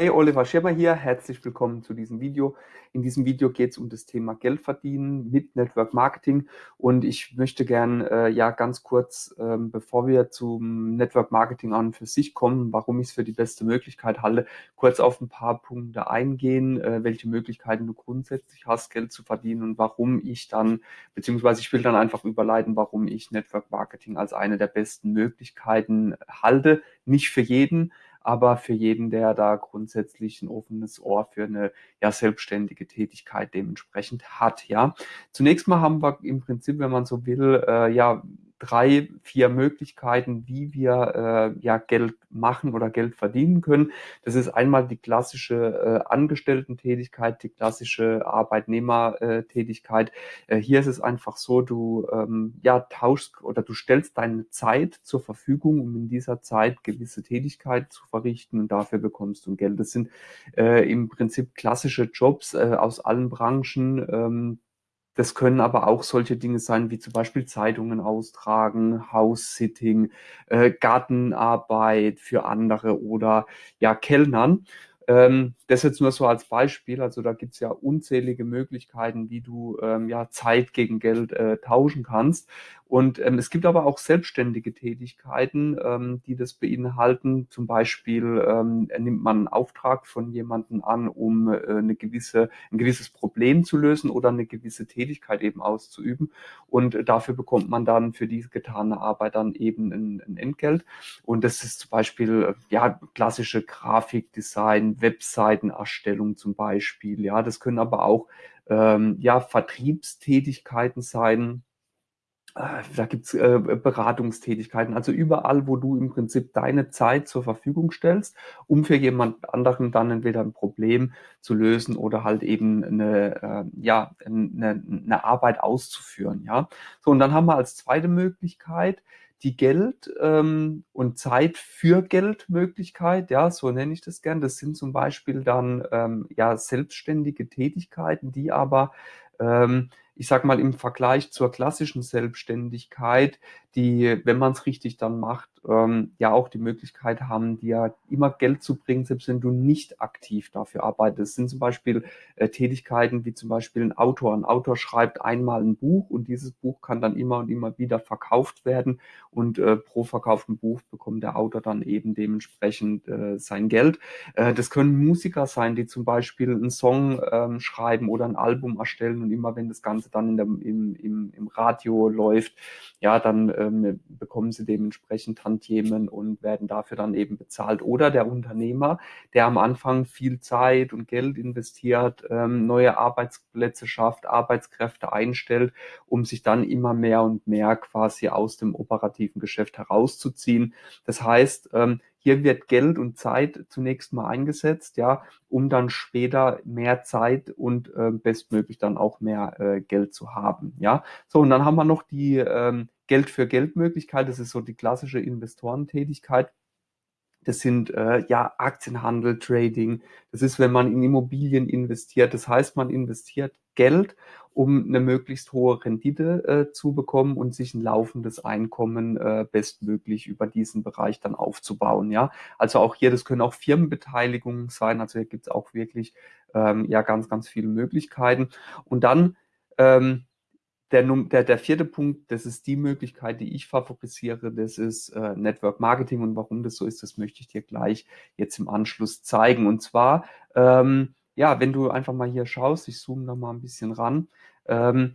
Hey, Oliver Schirmer hier. Herzlich willkommen zu diesem Video. In diesem Video geht es um das Thema Geld verdienen mit Network Marketing und ich möchte gern äh, ja ganz kurz, ähm, bevor wir zum Network Marketing an für sich kommen, warum ich es für die beste Möglichkeit halte, kurz auf ein paar Punkte eingehen, äh, welche Möglichkeiten du grundsätzlich hast, Geld zu verdienen und warum ich dann, beziehungsweise ich will dann einfach überleiten, warum ich Network Marketing als eine der besten Möglichkeiten halte. Nicht für jeden, aber für jeden, der da grundsätzlich ein offenes Ohr für eine ja, selbstständige Tätigkeit dementsprechend hat. Ja, zunächst mal haben wir im Prinzip, wenn man so will, äh, ja drei, vier Möglichkeiten, wie wir äh, ja Geld machen oder Geld verdienen können. Das ist einmal die klassische äh, Angestellten-Tätigkeit, die klassische Arbeitnehmertätigkeit. Äh, hier ist es einfach so, du ähm, ja tauschst oder du stellst deine Zeit zur Verfügung, um in dieser Zeit gewisse Tätigkeit zu verrichten und dafür bekommst du Geld. Das sind äh, im Prinzip klassische Jobs äh, aus allen Branchen. Ähm, das können aber auch solche Dinge sein, wie zum Beispiel Zeitungen austragen, House-Sitting, äh, Gartenarbeit für andere oder ja, Kellnern. Ähm, das jetzt nur so als Beispiel. Also da gibt's ja unzählige Möglichkeiten, wie du ähm, ja Zeit gegen Geld äh, tauschen kannst. Und ähm, es gibt aber auch selbstständige Tätigkeiten, ähm, die das beinhalten. Zum Beispiel ähm, nimmt man einen Auftrag von jemandem an, um äh, eine gewisse, ein gewisses Problem zu lösen oder eine gewisse Tätigkeit eben auszuüben. Und dafür bekommt man dann für diese getane Arbeit dann eben ein, ein Entgelt. Und das ist zum Beispiel äh, ja klassische Grafikdesign, Webseitenerstellung zum Beispiel. Ja, das können aber auch ähm, ja, Vertriebstätigkeiten sein. Äh, da gibt's äh, Beratungstätigkeiten, also überall, wo du im Prinzip deine Zeit zur Verfügung stellst, um für jemand anderen dann entweder ein Problem zu lösen oder halt eben eine, äh, ja, eine, eine Arbeit auszuführen. Ja, so und dann haben wir als zweite Möglichkeit die Geld- ähm, und Zeit für Geldmöglichkeit, ja, so nenne ich das gern. Das sind zum Beispiel dann ähm, ja selbstständige Tätigkeiten, die aber ähm, ich sag mal, im Vergleich zur klassischen Selbstständigkeit, die, wenn man es richtig dann macht, ähm, ja auch die Möglichkeit haben, dir immer Geld zu bringen, selbst wenn du nicht aktiv dafür arbeitest. Das sind zum Beispiel äh, Tätigkeiten wie zum Beispiel ein Autor. Ein Autor schreibt einmal ein Buch und dieses Buch kann dann immer und immer wieder verkauft werden und äh, pro verkauften Buch bekommt der Autor dann eben dementsprechend äh, sein Geld. Äh, das können Musiker sein, die zum Beispiel einen Song ähm, schreiben oder ein Album erstellen und immer wenn das Ganze dann in der, im, im, im Radio läuft, ja, dann ähm, bekommen sie dementsprechend Tantiemen und werden dafür dann eben bezahlt. Oder der Unternehmer, der am Anfang viel Zeit und Geld investiert, ähm, neue Arbeitsplätze schafft, Arbeitskräfte einstellt, um sich dann immer mehr und mehr quasi aus dem operativen Geschäft herauszuziehen. Das heißt, ähm, hier wird Geld und Zeit zunächst mal eingesetzt, ja, um dann später mehr Zeit und äh, bestmöglich dann auch mehr äh, Geld zu haben, ja. So, und dann haben wir noch die ähm, Geld für Geld Möglichkeit. Das ist so die klassische Investorentätigkeit. Das sind äh, ja Aktienhandel, Trading. Das ist, wenn man in Immobilien investiert. Das heißt, man investiert Geld, um eine möglichst hohe Rendite äh, zu bekommen und sich ein laufendes Einkommen äh, bestmöglich über diesen Bereich dann aufzubauen. Ja, also auch hier, das können auch Firmenbeteiligungen sein. Also hier gibt es auch wirklich ähm, ja ganz, ganz viele Möglichkeiten. Und dann ähm, der, der, der vierte Punkt, das ist die Möglichkeit, die ich favorisiere, das ist äh, Network Marketing und warum das so ist, das möchte ich dir gleich jetzt im Anschluss zeigen. Und zwar, ähm, ja, wenn du einfach mal hier schaust, ich zoome da mal ein bisschen ran, ähm,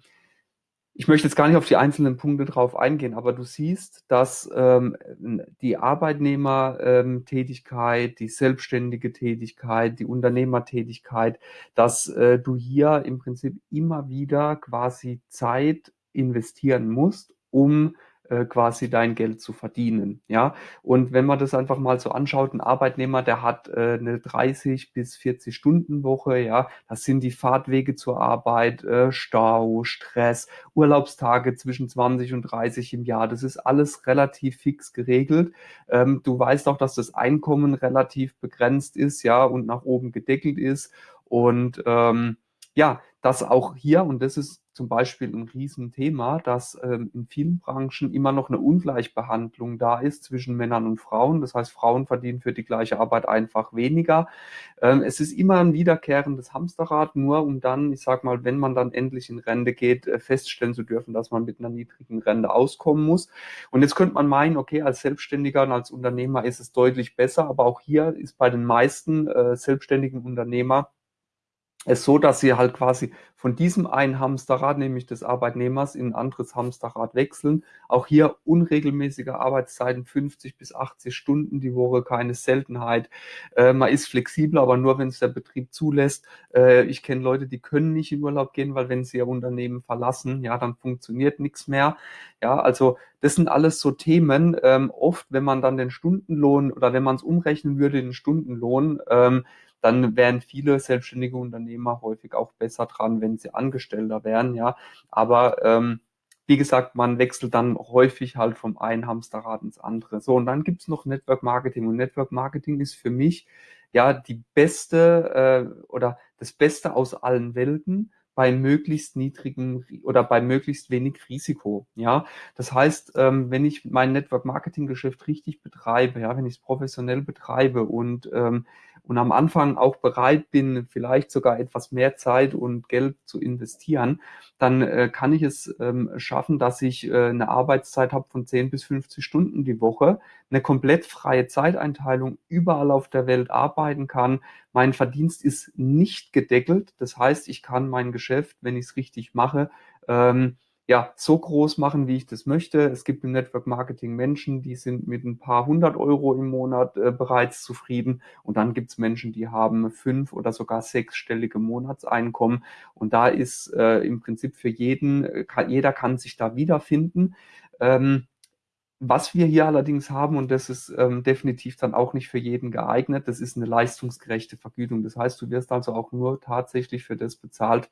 ich möchte jetzt gar nicht auf die einzelnen Punkte drauf eingehen, aber du siehst, dass ähm, die Arbeitnehmertätigkeit, die selbstständige Tätigkeit, die Unternehmertätigkeit, dass äh, du hier im Prinzip immer wieder quasi Zeit investieren musst, um äh, quasi dein Geld zu verdienen. Ja, und wenn man das einfach mal so anschaut, ein Arbeitnehmer, der hat äh, eine 30 bis 40 Stunden Woche, ja, das sind die Fahrtwege zur Arbeit, äh, Stau, Stress, Urlaubstage zwischen 20 und 30 im Jahr. Das ist alles relativ fix geregelt. Ähm, du weißt auch, dass das Einkommen relativ begrenzt ist, ja, und nach oben gedeckelt ist und ähm, ja, dass auch hier, und das ist zum Beispiel ein Riesenthema, dass ähm, in vielen Branchen immer noch eine Ungleichbehandlung da ist zwischen Männern und Frauen. Das heißt, Frauen verdienen für die gleiche Arbeit einfach weniger. Ähm, es ist immer ein wiederkehrendes Hamsterrad, nur um dann, ich sag mal, wenn man dann endlich in Rente geht, äh, feststellen zu dürfen, dass man mit einer niedrigen Rente auskommen muss. Und jetzt könnte man meinen, okay, als Selbstständiger und als Unternehmer ist es deutlich besser, aber auch hier ist bei den meisten äh, selbstständigen Unternehmer es so, dass sie halt quasi von diesem einen Hamsterrad, nämlich des Arbeitnehmers, in ein anderes Hamsterrad wechseln. Auch hier unregelmäßige Arbeitszeiten, 50 bis 80 Stunden die Woche, keine Seltenheit. Äh, man ist flexibel, aber nur, wenn es der Betrieb zulässt. Äh, ich kenne Leute, die können nicht in Urlaub gehen, weil wenn sie ihr Unternehmen verlassen, ja, dann funktioniert nichts mehr. Ja, also das sind alles so Themen. Ähm, oft, wenn man dann den Stundenlohn oder wenn man es umrechnen würde, den Stundenlohn, ähm, dann wären viele selbstständige Unternehmer häufig auch besser dran, wenn sie Angestellter wären, ja. Aber ähm, wie gesagt, man wechselt dann häufig halt vom einen Hamsterrad ins andere. So, und dann gibt's noch Network Marketing. Und Network Marketing ist für mich ja die beste äh, oder das Beste aus allen Welten bei möglichst niedrigem oder bei möglichst wenig Risiko. Ja, das heißt, ähm, wenn ich mein Network Marketing Geschäft richtig betreibe, ja, wenn ich es professionell betreibe und ähm, und am Anfang auch bereit bin, vielleicht sogar etwas mehr Zeit und Geld zu investieren, dann äh, kann ich es ähm, schaffen, dass ich äh, eine Arbeitszeit habe von 10 bis 50 Stunden die Woche, eine komplett freie Zeiteinteilung überall auf der Welt arbeiten kann. Mein Verdienst ist nicht gedeckelt. Das heißt, ich kann mein Geschäft, wenn ich es richtig mache, ähm, ja, so groß machen, wie ich das möchte. Es gibt im Network Marketing Menschen, die sind mit ein paar hundert Euro im Monat äh, bereits zufrieden. Und dann gibt es Menschen, die haben fünf oder sogar sechsstellige Monatseinkommen. Und da ist äh, im Prinzip für jeden, äh, kann, jeder kann sich da wiederfinden. Ähm, was wir hier allerdings haben, und das ist ähm, definitiv dann auch nicht für jeden geeignet, das ist eine leistungsgerechte Vergütung. Das heißt, du wirst also auch nur tatsächlich für das bezahlt,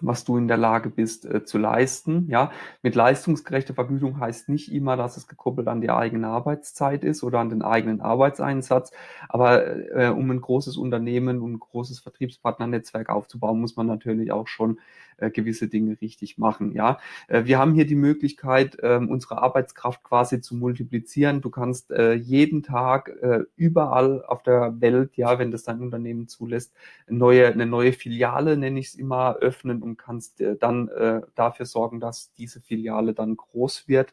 was du in der Lage bist äh, zu leisten. Ja, mit leistungsgerechter Vergütung heißt nicht immer, dass es gekoppelt an die eigene Arbeitszeit ist oder an den eigenen Arbeitseinsatz. Aber äh, um ein großes Unternehmen und ein großes Vertriebspartnernetzwerk aufzubauen, muss man natürlich auch schon äh, gewisse Dinge richtig machen. Ja, äh, wir haben hier die Möglichkeit, äh, unsere Arbeitskraft quasi zu multiplizieren. Du kannst äh, jeden Tag überall auf der Welt, ja, wenn das dein Unternehmen zulässt, neue, eine neue Filiale, nenne ich es immer, öffnen und kannst dann dafür sorgen, dass diese Filiale dann groß wird.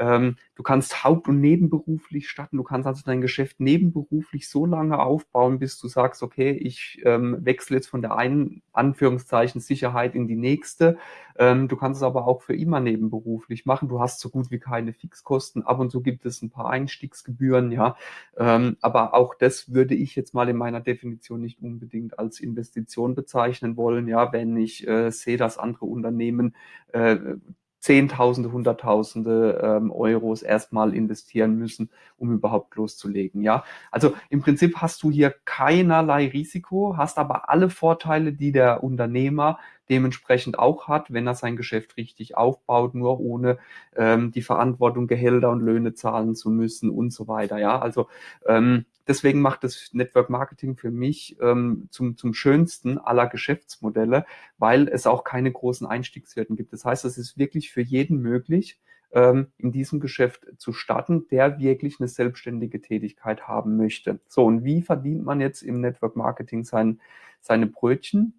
Ähm, du kannst haupt- und nebenberuflich starten. Du kannst also dein Geschäft nebenberuflich so lange aufbauen, bis du sagst, okay, ich ähm, wechsle jetzt von der einen Anführungszeichen Sicherheit in die nächste. Ähm, du kannst es aber auch für immer nebenberuflich machen. Du hast so gut wie keine Fixkosten. Ab und zu gibt es ein paar Einstiegsgebühren, ja. Ähm, aber auch das würde ich jetzt mal in meiner Definition nicht unbedingt als Investition bezeichnen wollen, ja, wenn ich äh, sehe, dass andere Unternehmen äh, Zehntausende, Hunderttausende ähm, Euros erstmal investieren müssen, um überhaupt loszulegen. Ja, also im Prinzip hast du hier keinerlei Risiko, hast aber alle Vorteile, die der Unternehmer dementsprechend auch hat, wenn er sein Geschäft richtig aufbaut, nur ohne ähm, die Verantwortung, Gehälter und Löhne zahlen zu müssen und so weiter. Ja, also ähm, deswegen macht das Network Marketing für mich ähm, zum, zum schönsten aller Geschäftsmodelle, weil es auch keine großen Einstiegshürden gibt. Das heißt, es ist wirklich für jeden möglich, ähm, in diesem Geschäft zu starten, der wirklich eine selbstständige Tätigkeit haben möchte. So, und wie verdient man jetzt im Network Marketing sein, seine Brötchen?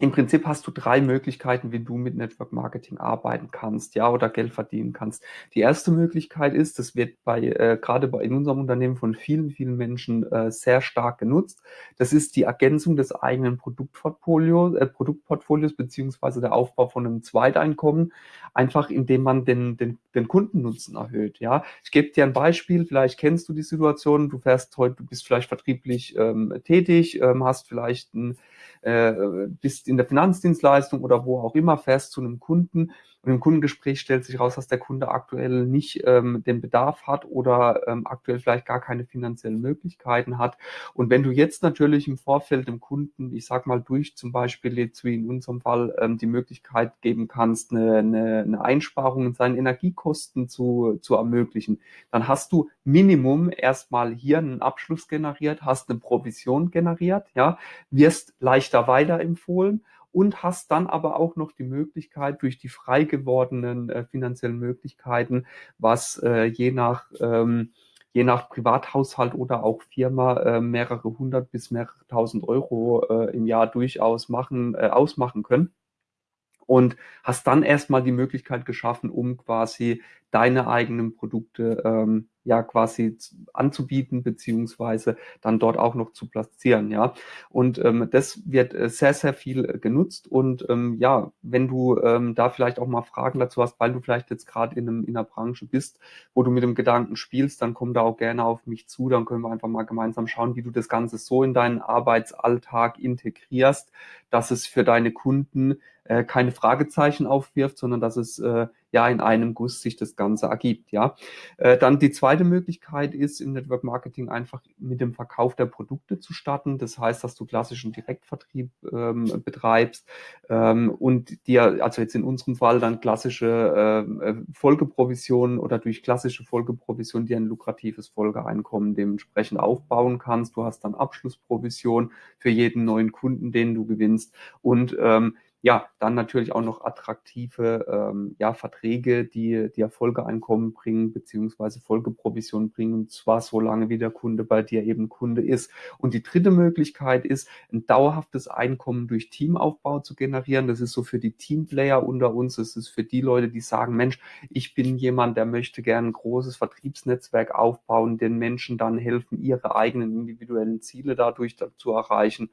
Im Prinzip hast du drei Möglichkeiten, wie du mit Network Marketing arbeiten kannst, ja, oder Geld verdienen kannst. Die erste Möglichkeit ist, das wird bei äh, gerade bei in unserem Unternehmen von vielen, vielen Menschen äh, sehr stark genutzt. Das ist die Ergänzung des eigenen Produktportfolios, äh, Produktportfolios beziehungsweise der Aufbau von einem Zweiteinkommen, einfach indem man den, den, den Kundennutzen erhöht. Ja, ich gebe dir ein Beispiel. Vielleicht kennst du die Situation. Du fährst heute, du bist vielleicht vertrieblich ähm, tätig, ähm, hast vielleicht ein äh, bist in der Finanzdienstleistung oder wo auch immer, fährst zu einem Kunden und im Kundengespräch stellt sich raus, dass der Kunde aktuell nicht ähm, den Bedarf hat oder ähm, aktuell vielleicht gar keine finanziellen Möglichkeiten hat. Und wenn du jetzt natürlich im Vorfeld dem Kunden, ich sag mal, durch zum Beispiel jetzt wie in unserem Fall ähm, die Möglichkeit geben kannst, eine, eine, eine Einsparung in seinen Energiekosten zu, zu ermöglichen, dann hast du Minimum erstmal hier einen Abschluss generiert, hast eine Provision generiert, ja, wirst leichter weiterempfohlen und hast dann aber auch noch die Möglichkeit durch die frei gewordenen äh, finanziellen Möglichkeiten, was äh, je nach ähm, je nach Privathaushalt oder auch Firma äh, mehrere hundert bis mehrere tausend Euro äh, im Jahr durchaus machen, äh, ausmachen können. Und hast dann erstmal die Möglichkeit geschaffen, um quasi deine eigenen Produkte ähm, ja quasi anzubieten, beziehungsweise dann dort auch noch zu platzieren, ja. Und ähm, das wird äh, sehr, sehr viel äh, genutzt. Und ähm, ja, wenn du ähm, da vielleicht auch mal Fragen dazu hast, weil du vielleicht jetzt gerade in, einem, in einer Branche bist, wo du mit dem Gedanken spielst, dann komm da auch gerne auf mich zu. Dann können wir einfach mal gemeinsam schauen, wie du das Ganze so in deinen Arbeitsalltag integrierst, dass es für deine Kunden äh, keine Fragezeichen aufwirft, sondern dass es äh, ja in einem Guss sich das Ganze ergibt. Ja, äh, dann die zweite Möglichkeit ist im Network Marketing einfach mit dem Verkauf der Produkte zu starten. Das heißt, dass du klassischen Direktvertrieb ähm, betreibst ähm, und dir, also jetzt in unserem Fall dann klassische äh, Folgeprovisionen oder durch klassische Folgeprovision dir ein lukratives Folgeeinkommen dementsprechend aufbauen kannst. Du hast dann Abschlussprovision für jeden neuen Kunden, den du gewinnst und ähm, ja, dann natürlich auch noch attraktive ähm, ja, Verträge, die, die Erfolgeeinkommen bringen, beziehungsweise Folgeprovision bringen, und zwar so lange, wie der Kunde bei dir eben Kunde ist. Und die dritte Möglichkeit ist, ein dauerhaftes Einkommen durch Teamaufbau zu generieren. Das ist so für die Teamplayer unter uns. Das ist für die Leute, die sagen, Mensch, ich bin jemand, der möchte gerne ein großes Vertriebsnetzwerk aufbauen, den Menschen dann helfen, ihre eigenen individuellen Ziele dadurch zu erreichen.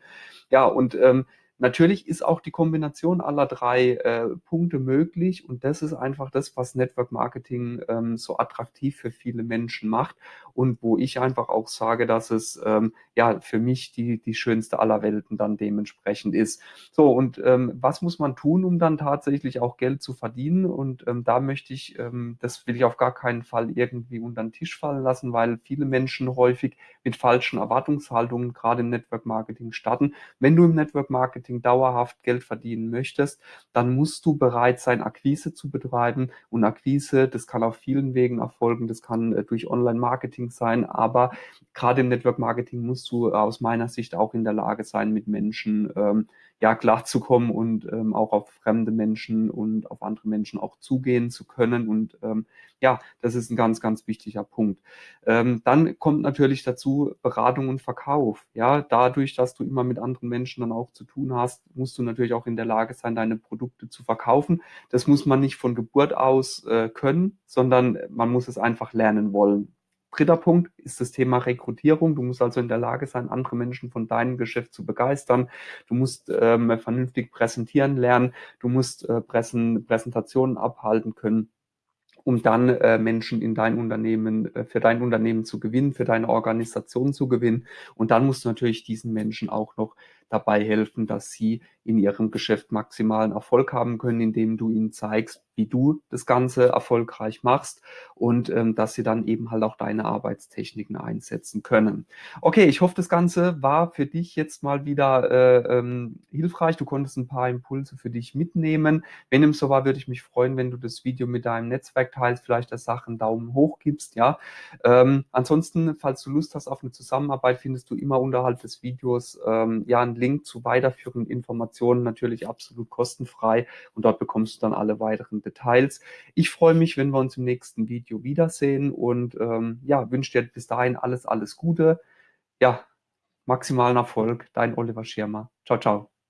Ja, und ähm, Natürlich ist auch die Kombination aller drei äh, Punkte möglich und das ist einfach das, was Network Marketing ähm, so attraktiv für viele Menschen macht und wo ich einfach auch sage, dass es ähm, ja für mich die, die schönste aller Welten dann dementsprechend ist. So, und ähm, was muss man tun, um dann tatsächlich auch Geld zu verdienen? Und ähm, da möchte ich, ähm, das will ich auf gar keinen Fall irgendwie unter den Tisch fallen lassen, weil viele Menschen häufig mit falschen Erwartungshaltungen gerade im Network Marketing starten. Wenn du im Network Marketing Marketing dauerhaft Geld verdienen möchtest, dann musst du bereit sein, Akquise zu betreiben. Und Akquise, das kann auf vielen Wegen erfolgen. Das kann äh, durch Online-Marketing sein. Aber gerade im Network-Marketing musst du aus meiner Sicht auch in der Lage sein, mit Menschen ähm, ja klarzukommen und ähm, auch auf fremde Menschen und auf andere Menschen auch zugehen zu können. Und ähm, ja, das ist ein ganz, ganz wichtiger Punkt. Ähm, dann kommt natürlich dazu Beratung und Verkauf. Ja, dadurch, dass du immer mit anderen Menschen dann auch zu tun hast, musst du natürlich auch in der Lage sein, deine Produkte zu verkaufen. Das muss man nicht von Geburt aus äh, können, sondern man muss es einfach lernen wollen. Dritter Punkt ist das Thema Rekrutierung. Du musst also in der Lage sein, andere Menschen von deinem Geschäft zu begeistern. Du musst ähm, vernünftig präsentieren lernen. Du musst äh, Präsen, Präsentationen abhalten können um dann äh, Menschen in dein Unternehmen, äh, für dein Unternehmen zu gewinnen, für deine Organisation zu gewinnen. Und dann musst du natürlich diesen Menschen auch noch dabei helfen, dass sie in ihrem Geschäft maximalen Erfolg haben können, indem du ihnen zeigst, wie du das Ganze erfolgreich machst und ähm, dass sie dann eben halt auch deine Arbeitstechniken einsetzen können. Okay, ich hoffe, das Ganze war für dich jetzt mal wieder äh, ähm, hilfreich. Du konntest ein paar Impulse für dich mitnehmen. Wenn dem so war, würde ich mich freuen, wenn du das Video mit deinem Netzwerk teilst, vielleicht der Sache einen Daumen hoch gibst. Ja. Ähm, ansonsten, falls du Lust hast auf eine Zusammenarbeit, findest du immer unterhalb des Videos ähm, ja einen Link zu weiterführenden Informationen, natürlich absolut kostenfrei und dort bekommst du dann alle weiteren Details. Ich freue mich, wenn wir uns im nächsten Video wiedersehen und ähm, ja, wünsche dir bis dahin alles, alles Gute. Ja, maximalen Erfolg. Dein Oliver Schirmer. Ciao, ciao.